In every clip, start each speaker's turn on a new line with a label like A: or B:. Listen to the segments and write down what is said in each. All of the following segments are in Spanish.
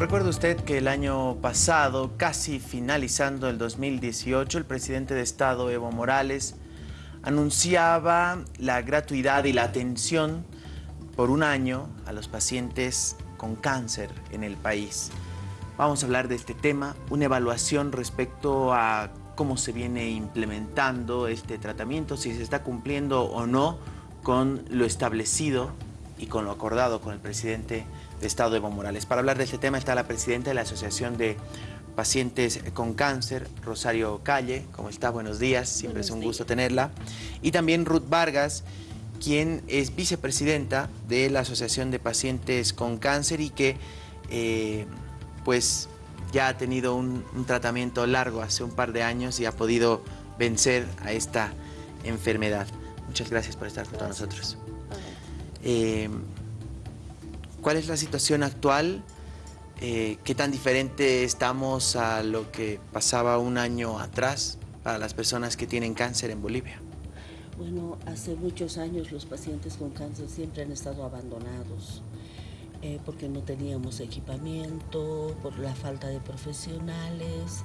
A: Recuerda usted que el año pasado, casi finalizando el 2018, el presidente de Estado, Evo Morales, anunciaba la gratuidad y la atención por un año a los pacientes con cáncer en el país. Vamos a hablar de este tema, una evaluación respecto a cómo se viene implementando este tratamiento, si se está cumpliendo o no con lo establecido y con lo acordado con el presidente de Estado Evo Morales. Para hablar de este tema está la presidenta de la Asociación de Pacientes con Cáncer, Rosario Calle. ¿Cómo está? Buenos días, siempre es un gusto tenerla. Y también Ruth Vargas, quien es vicepresidenta de la Asociación de Pacientes con Cáncer y que eh, pues ya ha tenido un, tratamiento largo hace un par de años y ha podido vencer a esta enfermedad. Muchas gracias por estar con nosotros. Eh, ¿Cuál es la situación actual? Eh, ¿Qué tan diferente estamos a lo que pasaba un año atrás para las personas que tienen cáncer en Bolivia?
B: Bueno, hace muchos años los pacientes con cáncer siempre han estado abandonados. Eh, porque no teníamos equipamiento, por la falta de profesionales,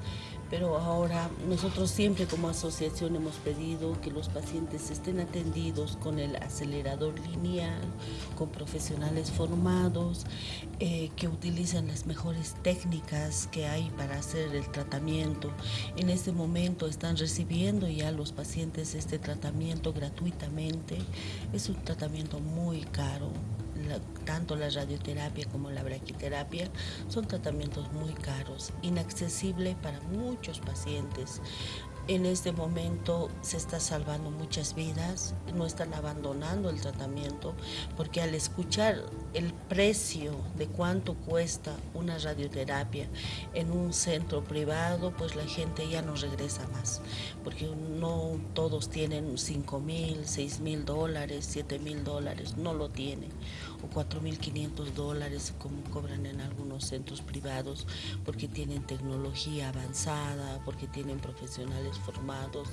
B: pero ahora nosotros siempre como asociación hemos pedido que los pacientes estén atendidos con el acelerador lineal, con profesionales formados, eh, que utilicen las mejores técnicas que hay para hacer el tratamiento. En este momento están recibiendo ya los pacientes este tratamiento gratuitamente. Es un tratamiento muy caro, tanto la radioterapia como la braquiterapia son tratamientos muy caros, inaccesibles para muchos pacientes. En este momento se está salvando muchas vidas, no están abandonando el tratamiento, porque al escuchar el precio de cuánto cuesta una radioterapia en un centro privado, pues la gente ya no regresa más, porque no todos tienen 5 mil, 6 mil dólares, 7 mil dólares, no lo tienen, o 4 mil 500 dólares como cobran en algunos centros privados, porque tienen tecnología avanzada, porque tienen profesionales formados.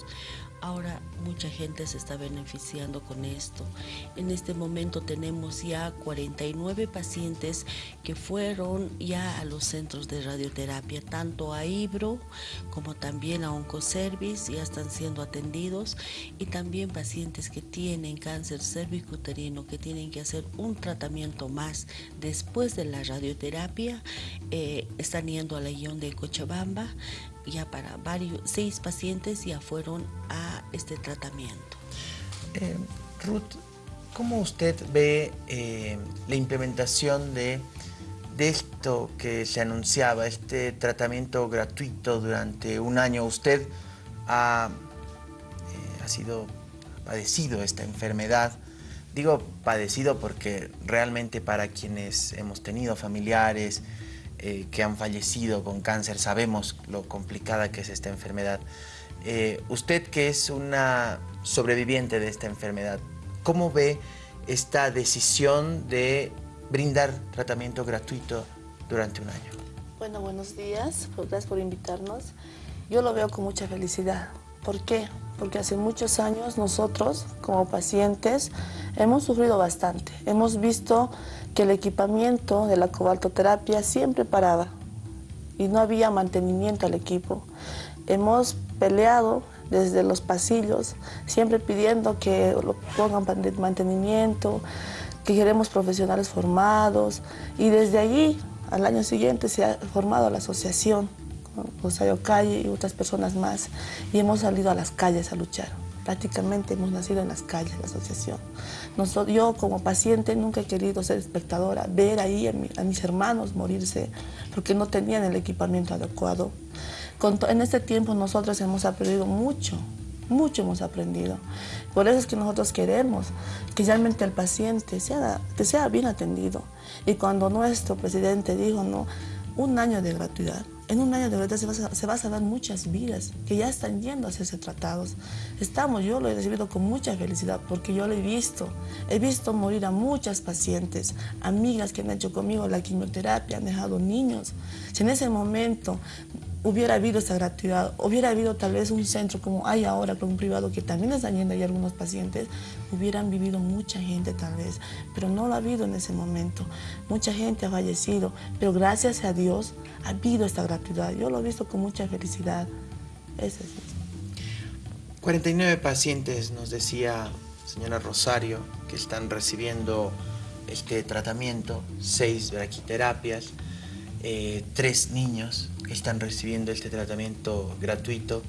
B: Ahora mucha gente se está beneficiando con esto. En este momento tenemos ya 49 pacientes que fueron ya a los centros de radioterapia, tanto a Ibro como también a Oncoservice, ya están siendo atendidos y también pacientes que tienen cáncer cervicuterino, que tienen que hacer un tratamiento más después de la radioterapia, eh, están yendo a la ION de Cochabamba, ya para varios, seis pacientes ya fueron a este tratamiento.
A: Eh, Ruth, ¿cómo usted ve eh, la implementación de, esto que se anunciaba, este tratamiento gratuito durante un año? Usted ha, eh, ha sido padecido esta enfermedad. Digo padecido porque realmente para quienes hemos tenido familiares, eh, que han fallecido con cáncer, sabemos lo complicada que es esta enfermedad. Eh, usted que es una sobreviviente de esta enfermedad, ¿cómo ve esta decisión de brindar tratamiento gratuito durante un año?
C: Bueno, buenos días, gracias por invitarnos. Yo lo veo con mucha felicidad. ¿Por qué? Porque hace muchos años nosotros, como pacientes, hemos sufrido bastante. Hemos visto que el equipamiento de la cobaltoterapia siempre paraba y no había mantenimiento al equipo. Hemos peleado desde los pasillos, siempre pidiendo que lo pongan mantenimiento, que queremos profesionales formados y desde allí al año siguiente se ha formado la asociación, Rosario Calle y otras personas más y hemos salido a las calles a luchar prácticamente hemos nacido en las calles, la asociación. Nosotros, yo como paciente nunca he querido ser espectadora, ver ahí a, mis hermanos morirse porque no tenían el equipamiento adecuado. En este tiempo nosotros hemos aprendido mucho, mucho hemos aprendido. Por eso es que nosotros queremos que realmente el paciente sea, que sea bien atendido. Y cuando nuestro presidente dijo, no, un año de gratuidad, en un año de verdad se va, a, se va a salvar muchas vidas que ya están yendo a hacerse tratados. Estamos, yo lo he recibido con mucha felicidad porque yo lo he visto. He visto morir a muchas pacientes, amigas que han hecho conmigo la quimioterapia, han dejado niños. Si en ese momento hubiera habido esa gratuidad, hubiera habido tal vez un centro como hay ahora, con un privado que también está yendo y algunos pacientes, hubieran vivido mucha gente tal vez, pero no lo ha habido en ese momento. Mucha gente ha fallecido, pero gracias a Dios ha habido esta gratuidad. Yo lo he visto con mucha felicidad. Ese es
A: 49 pacientes, nos decía señora Rosario, que están recibiendo este tratamiento, seis braquiterapias, eh, tres niños están recibiendo este tratamiento gratuito.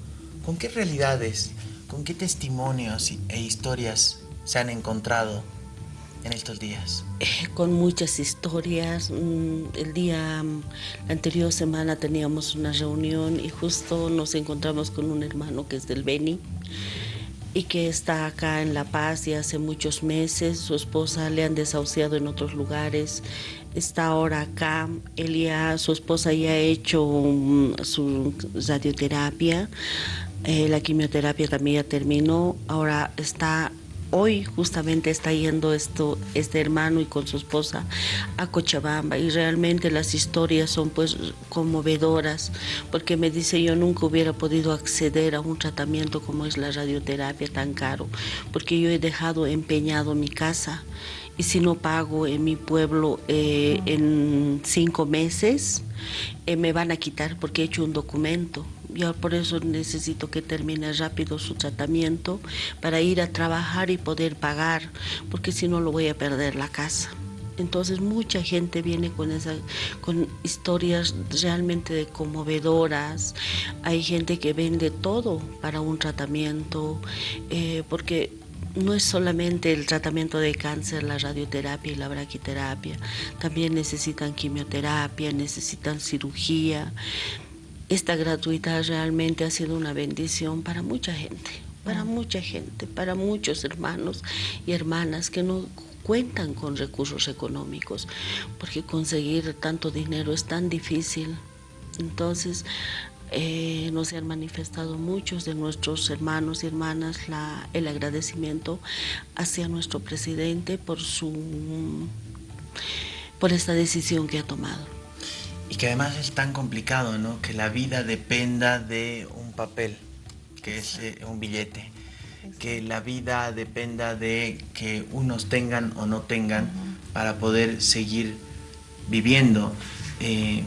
A: ¿Con qué realidades, con qué testimonios e historias se han encontrado en estos días?
B: Eh, con muchas historias. Mm, el día, la anterior semana teníamos una reunión y justo nos encontramos con un hermano que es del Beni y que está acá en La Paz y hace muchos meses. Su esposa le han desahuciado en otros lugares. Está ahora acá. Él ya, su esposa ya ha hecho su radioterapia. Eh, la quimioterapia también ya terminó. Ahora está hoy justamente está yendo esto, este hermano y con su esposa a Cochabamba y realmente las historias son pues conmovedoras porque me dice yo nunca hubiera podido acceder a un tratamiento como es la radioterapia tan caro porque yo he dejado empeñado mi casa y si no pago en mi pueblo eh, en cinco meses eh, me van a quitar porque he hecho un documento yo por eso necesito que termine rápido su tratamiento para ir a trabajar y poder pagar, porque si no lo voy a perder la casa. Entonces mucha gente viene con, esa, con historias realmente conmovedoras. Hay gente que vende todo para un tratamiento, eh, porque no es solamente el tratamiento de cáncer, la radioterapia y la braquiterapia. También necesitan quimioterapia, necesitan cirugía. Esta gratuidad realmente ha sido una bendición para mucha gente, para mucha gente, para muchos hermanos y hermanas que no cuentan con recursos económicos, porque conseguir tanto dinero es tan difícil. Entonces, eh, nos han manifestado muchos de nuestros hermanos y hermanas el agradecimiento hacia nuestro presidente por, su, por esta decisión que ha tomado.
A: Y que además es tan complicado, ¿no? Que la vida dependa de un papel, que es eh, un billete. Que la vida dependa de que unos tengan o no tengan para poder seguir viviendo. Eh,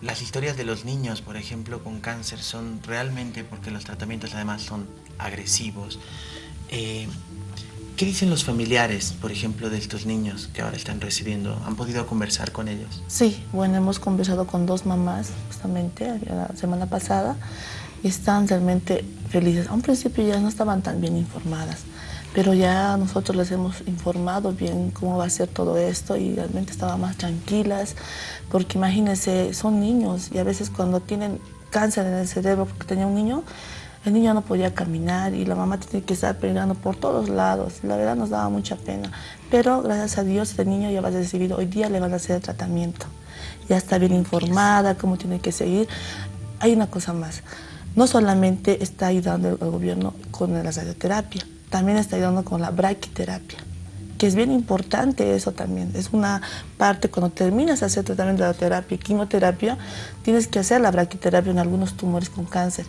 A: las historias de los niños, por ejemplo, con cáncer son realmente, porque los tratamientos además son agresivos, eh, ¿Qué dicen los familiares, por ejemplo, de estos niños que ahora están recibiendo? ¿Han podido conversar con ellos?
C: Sí, bueno, hemos conversado con dos mamás justamente la semana pasada y están realmente felices. A un principio ya no estaban tan bien informadas, pero ya nosotros les hemos informado bien cómo va a ser todo esto y realmente estaban más tranquilas, porque imagínense, son niños y a veces cuando tienen cáncer en el cerebro porque tenía un niño, el niño no podía caminar y la mamá tenía que estar peleando por todos lados. La verdad nos daba mucha pena. Pero gracias a Dios el niño ya va a recibir, hoy día le van a hacer el tratamiento. Ya está bien informada, cómo tiene que seguir. Hay una cosa más. No solamente está ayudando el gobierno con la radioterapia, también está ayudando con la braquiterapia que es bien importante eso también. Es una parte, cuando terminas de hacer tratamiento de radioterapia y quimioterapia, tienes que hacer la braquiterapia en algunos tumores con cáncer.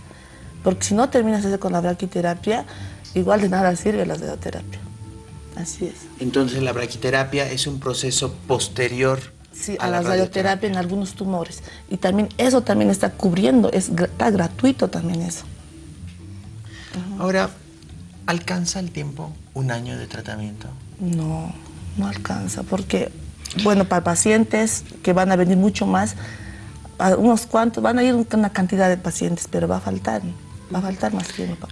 C: Porque si no terminas eso con la braquiterapia, igual de nada sirve la radioterapia. Así es.
A: Entonces la braquiterapia es un proceso posterior
C: sí, a, la, radioterapia. en algunos tumores. Y también eso también está cubriendo, es, está gratuito también eso.
A: Ahora, ¿alcanza el tiempo un año de tratamiento?
C: No, no alcanza, porque, bueno, para pacientes que van a venir mucho más, unos cuantos, van a ir una cantidad de pacientes, pero va a faltar va a faltar más tiempo.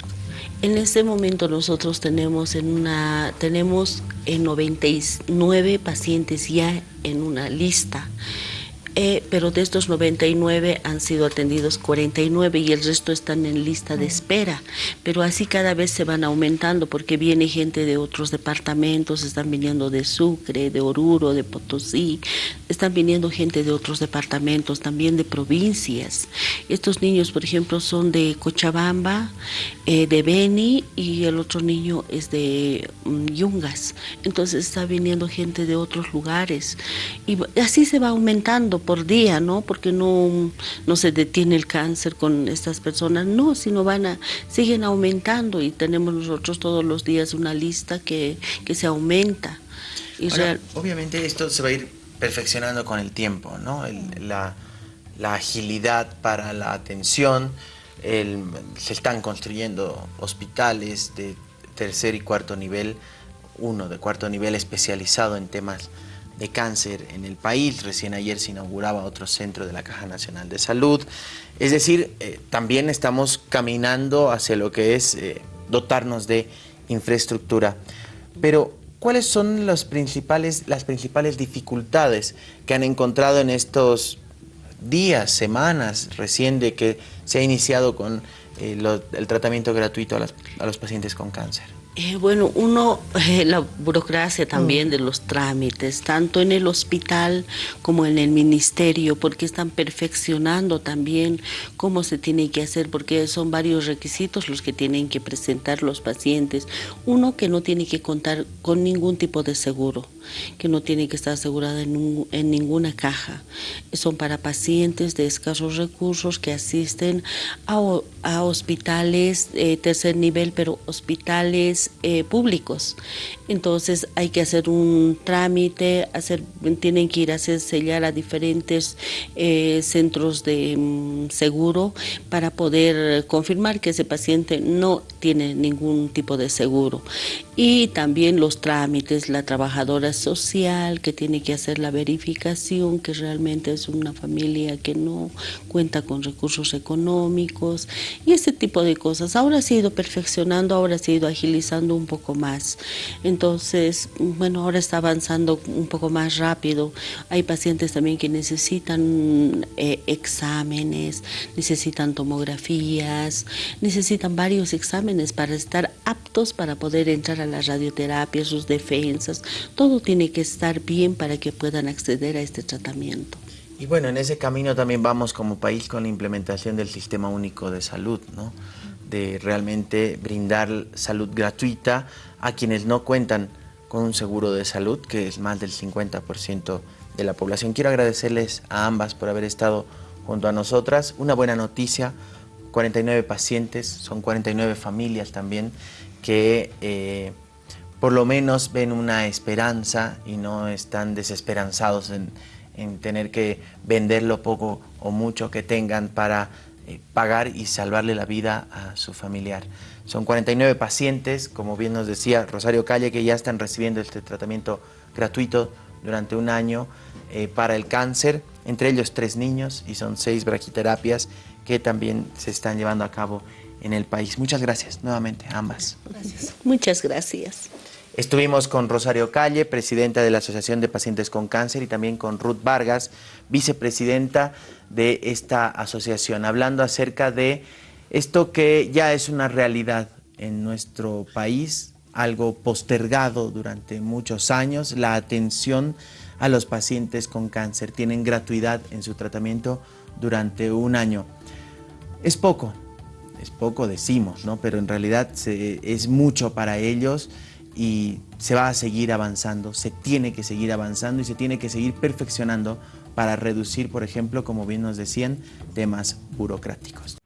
B: En este momento nosotros tenemos en una tenemos en 99 pacientes ya en una lista eh, pero de estos 99 han sido atendidos 49 y el resto están en lista de espera. Pero así cada vez se van aumentando porque viene gente de otros departamentos, están viniendo de Sucre, de Oruro, de Potosí, están viniendo gente de otros departamentos, también de provincias. Estos niños, por ejemplo, son de Cochabamba, eh, de Beni y el otro niño es de mm, Yungas. Entonces está viniendo gente de otros lugares y así se va aumentando por día, ¿no? Porque no, no se detiene el cáncer con estas personas, no, sino van a, siguen aumentando y tenemos nosotros todos los días una lista que, que se aumenta.
A: Y Obviamente esto se va a ir perfeccionando con el tiempo, ¿no? la, la, agilidad para la atención, se están construyendo hospitales de tercer y cuarto nivel, uno de cuarto nivel especializado en temas de cáncer en el país. Recién ayer se inauguraba otro centro de la Caja Nacional de Salud. Es decir, eh, también estamos caminando hacia lo que es eh, dotarnos de infraestructura. Pero, ¿cuáles son principales, las principales dificultades que han encontrado en estos días, semanas recién de que se ha iniciado con eh, el tratamiento gratuito a los pacientes con cáncer?
B: Eh, bueno, uno, eh, la burocracia también mm. de los trámites, tanto en el hospital como en el ministerio, porque están perfeccionando también cómo se tiene que hacer, porque son varios requisitos los que tienen que presentar los pacientes. Uno, que no tiene que contar con ningún tipo de seguro, que no tiene que estar asegurada en, en ninguna caja. Son para pacientes de escasos recursos que asisten a, a hospitales eh, tercer nivel, pero hospitales eh, públicos. Entonces hay que hacer un trámite, hacer, tienen que ir a hacer sellar a diferentes eh, centros de mm, seguro para poder confirmar que ese paciente no tiene ningún tipo de seguro. Y también los trámites, la trabajadora social que tiene que hacer la verificación que realmente es una familia que no cuenta con recursos económicos y ese tipo de cosas. Ahora se ha ido perfeccionando, ahora se ha ido agilizando un poco más. Entonces, bueno, ahora está avanzando un poco más rápido. Hay pacientes también que necesitan eh, exámenes, necesitan tomografías, necesitan varios exámenes para estar aptos para poder entrar a la radioterapia, sus defensas. Todo tiene que estar bien para que puedan acceder a este tratamiento.
A: Y bueno, en ese camino también vamos como país con la implementación del Sistema Único de Salud, ¿no? De realmente brindar salud gratuita a quienes no cuentan con un seguro de salud, que es más del 50% de la población. Quiero agradecerles a ambas por haber estado junto a nosotras. Una buena noticia, 49 pacientes, son 49 familias también que eh, por lo menos ven una esperanza y no están desesperanzados en, en tener que vender lo poco o mucho que tengan para eh, pagar y salvarle la vida a su familiar. Son 49 pacientes, como bien nos decía Rosario Calle, que ya están recibiendo este tratamiento gratuito durante un año eh, para el cáncer, entre ellos tres niños y son seis braquiterapias que también se están llevando a cabo en el país. Muchas gracias nuevamente ambas.
B: Muchas gracias.
A: Estuvimos con Rosario Calle, presidenta de la Asociación de Pacientes con Cáncer, y también con Ruth Vargas, vicepresidenta de esta asociación, hablando acerca de esto que ya es una realidad en nuestro país, algo postergado durante muchos años, la atención a los pacientes con cáncer. Tienen gratuidad en su tratamiento durante un año. Es poco, es poco decimos, ¿no? pero en realidad es mucho para ellos y se va a seguir avanzando, se tiene que seguir avanzando y se tiene que seguir perfeccionando para reducir, por ejemplo, como bien nos decían, temas burocráticos.